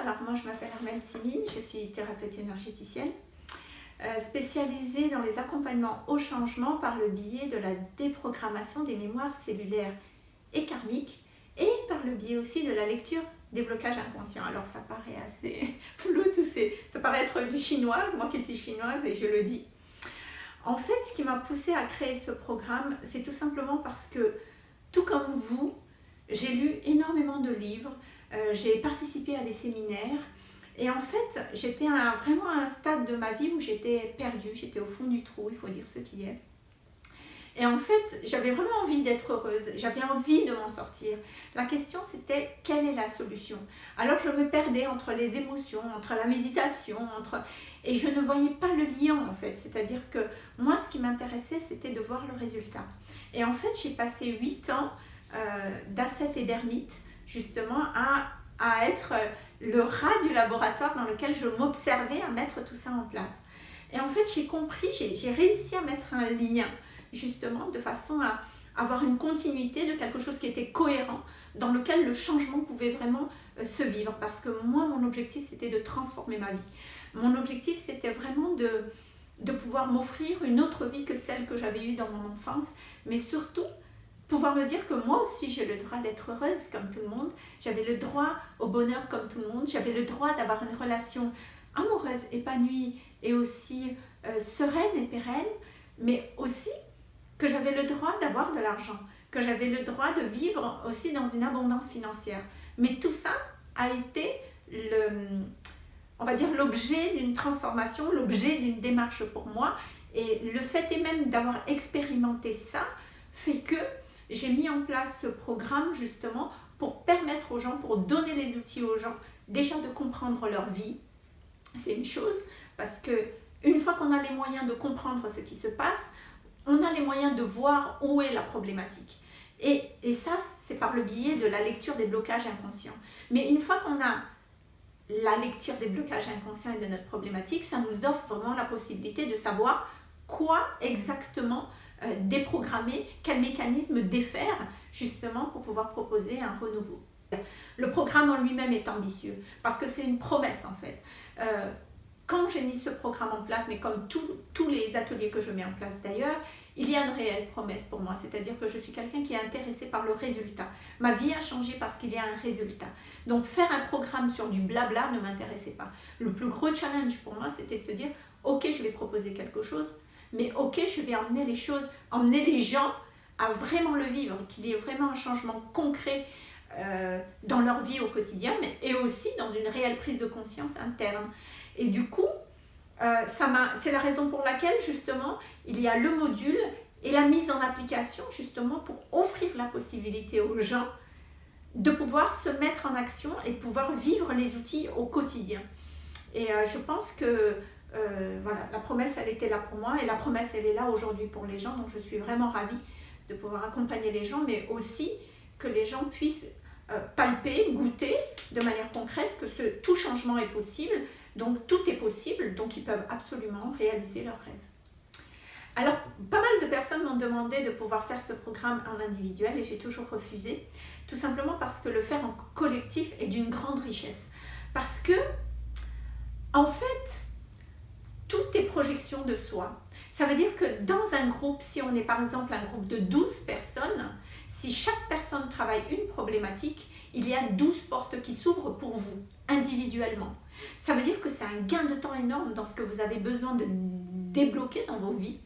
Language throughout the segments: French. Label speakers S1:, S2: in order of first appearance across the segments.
S1: alors moi je m'appelle Armelle Timine, je suis thérapeute énergéticienne, euh, spécialisée dans les accompagnements au changement par le biais de la déprogrammation des mémoires cellulaires et karmiques et par le biais aussi de la lecture des blocages inconscients. Alors ça paraît assez flou tout ça paraît être du chinois, moi qui suis chinoise et je le dis. En fait, ce qui m'a poussée à créer ce programme, c'est tout simplement parce que, tout comme vous, j'ai lu énormément de livres, j'ai participé à des séminaires, et en fait, j'étais vraiment à un stade de ma vie où j'étais perdue, j'étais au fond du trou, il faut dire ce qui est. Et en fait, j'avais vraiment envie d'être heureuse, j'avais envie de m'en sortir. La question c'était, quelle est la solution? Alors je me perdais entre les émotions, entre la méditation, entre... et je ne voyais pas le lien en fait. C'est-à-dire que moi, ce qui m'intéressait, c'était de voir le résultat. Et en fait, j'ai passé 8 ans euh, et d'ermite, justement, à, à être le rat du laboratoire dans lequel je m'observais à mettre tout ça en place. Et en fait, j'ai compris, j'ai réussi à mettre un lien justement de façon à avoir une continuité de quelque chose qui était cohérent, dans lequel le changement pouvait vraiment euh, se vivre. Parce que moi, mon objectif, c'était de transformer ma vie. Mon objectif, c'était vraiment de, de pouvoir m'offrir une autre vie que celle que j'avais eue dans mon enfance, mais surtout pouvoir me dire que moi aussi j'ai le droit d'être heureuse comme tout le monde, j'avais le droit au bonheur comme tout le monde, j'avais le droit d'avoir une relation amoureuse, épanouie et aussi euh, sereine et pérenne, mais aussi que j'avais le droit d'avoir de l'argent, que j'avais le droit de vivre aussi dans une abondance financière. Mais tout ça a été le, on va dire l'objet d'une transformation, l'objet d'une démarche pour moi. Et le fait est même d'avoir expérimenté ça fait que j'ai mis en place ce programme justement pour permettre aux gens, pour donner les outils aux gens, déjà de comprendre leur vie. C'est une chose, parce que une fois qu'on a les moyens de comprendre ce qui se passe, on a les moyens de voir où est la problématique. Et, et ça, c'est par le biais de la lecture des blocages inconscients. Mais une fois qu'on a la lecture des blocages inconscients et de notre problématique, ça nous offre vraiment la possibilité de savoir quoi exactement euh, déprogrammer, quel mécanisme défaire justement pour pouvoir proposer un renouveau. Le programme en lui-même est ambitieux parce que c'est une promesse en fait. Euh, quand j'ai mis ce programme en place, mais comme tous les ateliers que je mets en place d'ailleurs, il y a une réelle promesse pour moi, c'est-à-dire que je suis quelqu'un qui est intéressé par le résultat. Ma vie a changé parce qu'il y a un résultat. Donc faire un programme sur du blabla ne m'intéressait pas. Le plus gros challenge pour moi, c'était de se dire, ok, je vais proposer quelque chose, mais ok, je vais emmener les choses, emmener les gens à vraiment le vivre, qu'il y ait vraiment un changement concret euh, dans leur vie au quotidien, mais aussi dans une réelle prise de conscience interne. Et du coup, euh, c'est la raison pour laquelle justement il y a le module et la mise en application justement pour offrir la possibilité aux gens de pouvoir se mettre en action et de pouvoir vivre les outils au quotidien. Et euh, je pense que euh, voilà, la promesse elle était là pour moi et la promesse elle est là aujourd'hui pour les gens donc je suis vraiment ravie de pouvoir accompagner les gens mais aussi que les gens puissent palper, goûter de manière concrète que ce, tout changement est possible donc tout est possible, donc ils peuvent absolument réaliser leurs rêves. Alors, pas mal de personnes m'ont demandé de pouvoir faire ce programme en individuel et j'ai toujours refusé, tout simplement parce que le faire en collectif est d'une grande richesse. Parce que, en fait, projection de soi. Ça veut dire que dans un groupe, si on est par exemple un groupe de 12 personnes, si chaque personne travaille une problématique, il y a 12 portes qui s'ouvrent pour vous, individuellement. Ça veut dire que c'est un gain de temps énorme dans ce que vous avez besoin de débloquer dans vos vies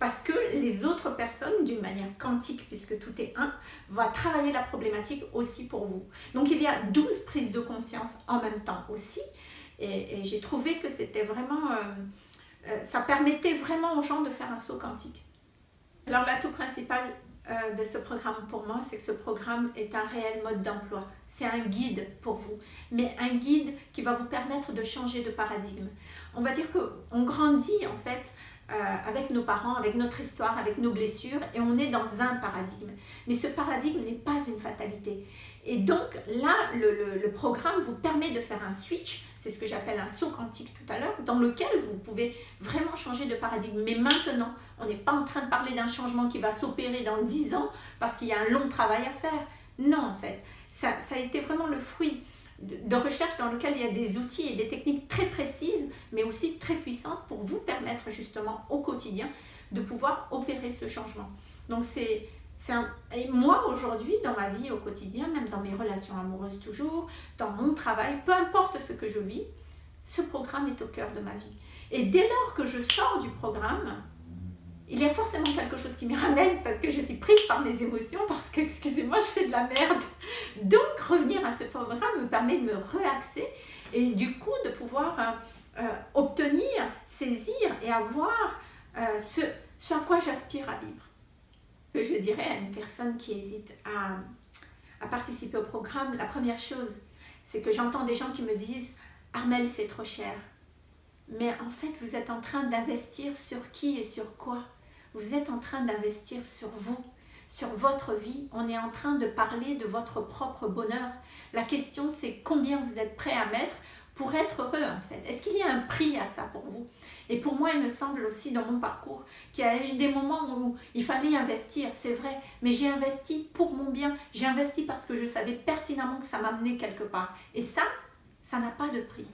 S1: parce que les autres personnes, d'une manière quantique, puisque tout est un, vont travailler la problématique aussi pour vous. Donc il y a 12 prises de conscience en même temps aussi, et, j'ai trouvé que c'était vraiment, euh, ça permettait vraiment aux gens de faire un saut quantique. Alors l'atout principal euh, de ce programme pour moi, c'est que ce programme est un réel mode d'emploi. C'est un guide pour vous, mais un guide qui va vous permettre de changer de paradigme. On va dire qu'on grandit en fait euh, avec nos parents, avec notre histoire, avec nos blessures, et on est dans un paradigme. Mais ce paradigme n'est pas une fatalité. Et donc là, le, programme vous permet de faire un switch, c'est ce que j'appelle un saut quantique tout à l'heure, dans lequel vous pouvez vraiment changer de paradigme. Mais maintenant, on n'est pas en train de parler d'un changement qui va s'opérer dans 10 ans parce qu'il y a un long travail à faire. Non, en fait, ça, ça a été vraiment le fruit de recherche dans lequel il y a des outils et des techniques très précises, mais aussi très puissantes pour vous permettre justement au quotidien de pouvoir opérer ce changement. Donc c'est et moi aujourd'hui, dans ma vie au quotidien, même dans mes relations amoureuses toujours, dans mon travail, peu importe ce que je vis, ce programme est au cœur de ma vie. Et dès lors que je sors du programme, il y a forcément quelque chose qui me ramène parce que je suis prise par mes émotions, parce que, excusez-moi, je fais de la merde. Donc, revenir à ce programme me permet de me relaxer et du coup de pouvoir euh, euh, obtenir, saisir et avoir euh, ce, à quoi j'aspire à vivre. Je dirais à une personne qui hésite à participer au programme, la première chose, c'est que j'entends des gens qui me disent « Armel, c'est trop cher ». Mais en fait, vous êtes en train d'investir sur qui et sur quoi? Vous êtes en train d'investir sur vous, sur votre vie. On est en train de parler de votre propre bonheur. La question, c'est combien vous êtes prêt à mettre pour être heureux en fait. Est-ce qu'il y a un prix à ça pour vous? Et pour moi, il me semble aussi dans mon parcours qu'il y a eu des moments où il fallait investir, c'est vrai, mais j'ai investi pour mon bien. J'ai investi parce que je savais pertinemment que ça m'amenait quelque part. Et ça, ça n'a pas de prix.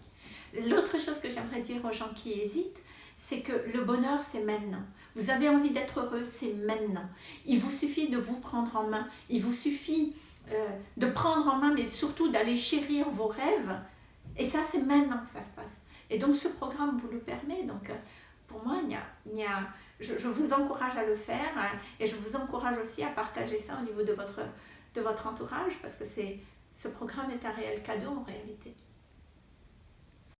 S1: L'autre chose que j'aimerais dire aux gens qui hésitent, c'est que le bonheur, c'est maintenant. Vous avez envie d'être heureux, c'est maintenant. Il vous suffit de vous prendre en main. Il vous suffit euh, de prendre en main, mais surtout d'aller chérir vos rêves. Et ça, c'est maintenant que ça se passe. Et donc, ce programme vous le permet. Donc, euh, pour moi, il y a, il je, vous encourage à le faire hein, et je vous encourage aussi à partager ça au niveau de votre, de votre entourage parce que ce programme est un réel cadeau en réalité.